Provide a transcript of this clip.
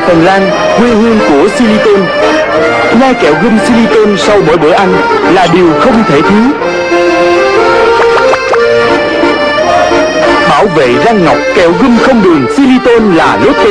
tại Phần Lan, quê hương của silicon. Nhai kẹo gum silicon sau mỗi bữa ăn là điều không thể thiếu. Bảo vệ răng ngọc kẹo gum không đường silicon là Lotte.